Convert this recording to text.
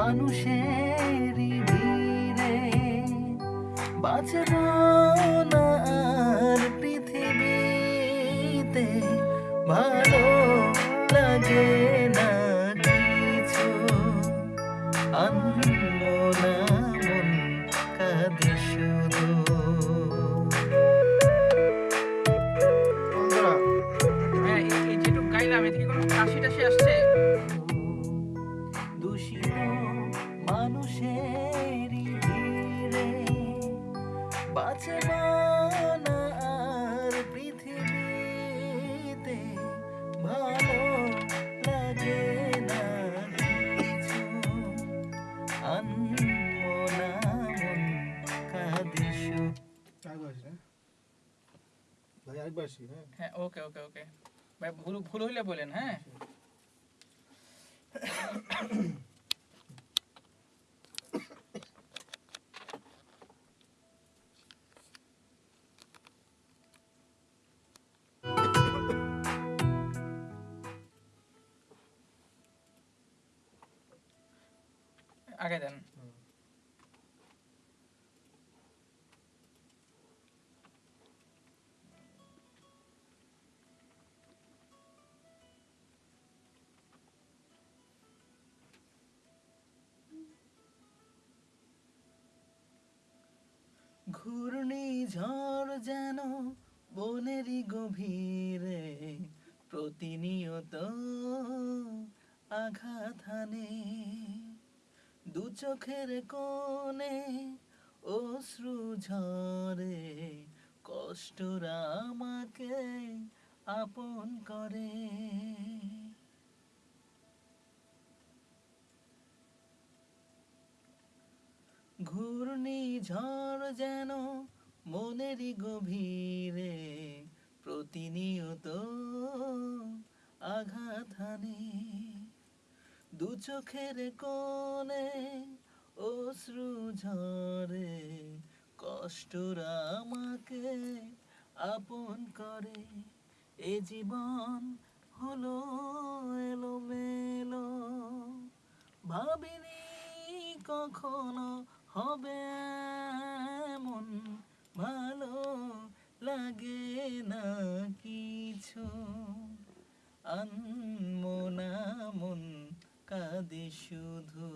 মানুষেরই ভিড়ে বাঁচব আর পৃথিবীতে ভালো লাগে না কিছু। আনমনা মন হ্যাঁ? ভাই হ্যাঁ? হ্যাঁ ওকে ওকে ওকে। ভাই ভুল ভুল হইলে বলেন হ্যাঁ? আগে দেন। ঘূর্ণি ঝড় যেন বনেরই গভীরে প্রতিনিয়ত আঘাত হানে। দু চোখের কোণে অশ্রু ঝরে কষ্টরা আমাকে আপন করে। ঘূর্ণি ঝড় যেন মনেরই গভীরে প্রতিনিয়ত আঘাত হানে দু চোখের কোণে অশ্রু ঝরে, কষ্টরা আমাকে আপন করে। এ জীবন হলো এলোমেলো, ভাবিনি কখনো হবে এমন ভালো লাগে না কিছু। মন কাঁদে শুধু